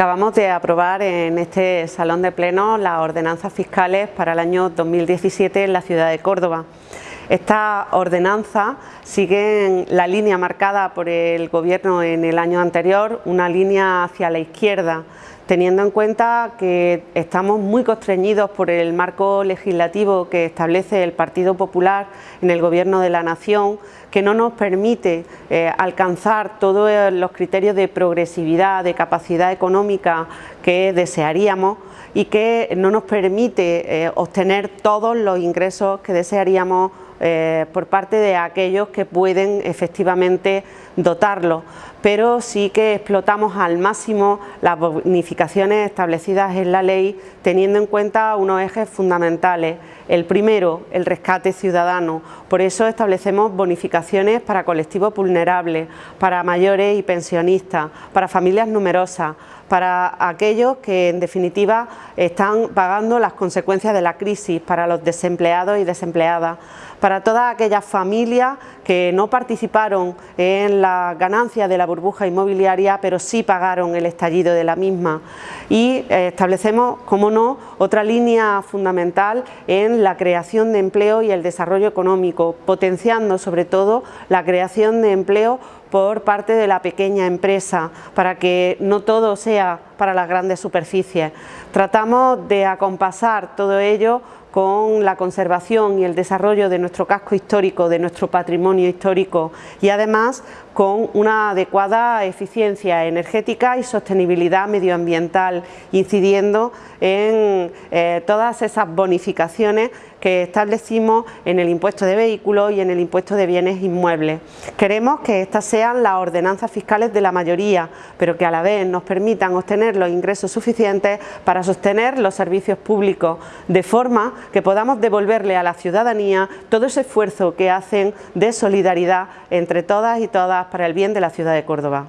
Acabamos de aprobar en este Salón de Pleno las ordenanzas fiscales para el año 2017 en la ciudad de Córdoba. Esta ordenanza sigue la línea marcada por el Gobierno en el año anterior, una línea hacia la izquierda, teniendo en cuenta que estamos muy constreñidos por el marco legislativo que establece el Partido Popular en el Gobierno de la Nación, que no nos permite eh, alcanzar todos los criterios de progresividad, de capacidad económica que desearíamos y que no nos permite eh, obtener todos los ingresos que desearíamos eh, por parte de aquellos que pueden efectivamente dotarlo, pero sí que explotamos al máximo las establecidas en la ley teniendo en cuenta unos ejes fundamentales. El primero, el rescate ciudadano, por eso establecemos bonificaciones para colectivos vulnerables, para mayores y pensionistas, para familias numerosas, para aquellos que en definitiva están pagando las consecuencias de la crisis, para los desempleados y desempleadas, para todas aquellas familias que no participaron en la ganancia de la burbuja inmobiliaria, pero sí pagaron el estallido de la misma. Y eh, establecemos, como no, otra línea fundamental en la creación de empleo y el desarrollo económico, potenciando sobre todo la creación de empleo por parte de la pequeña empresa, para que no todo sea para las grandes superficies. Tratamos de acompasar todo ello con la conservación y el desarrollo de nuestro casco histórico, de nuestro patrimonio histórico y además con una adecuada eficiencia energética y sostenibilidad medioambiental, incidiendo en eh, todas esas bonificaciones que establecimos en el impuesto de vehículos y en el impuesto de bienes inmuebles. Queremos que estas sean las ordenanzas fiscales de la mayoría, pero que a la vez nos permitan obtener los ingresos suficientes para sostener los servicios públicos, de forma que podamos devolverle a la ciudadanía todo ese esfuerzo que hacen de solidaridad entre todas y todas para el bien de la ciudad de Córdoba.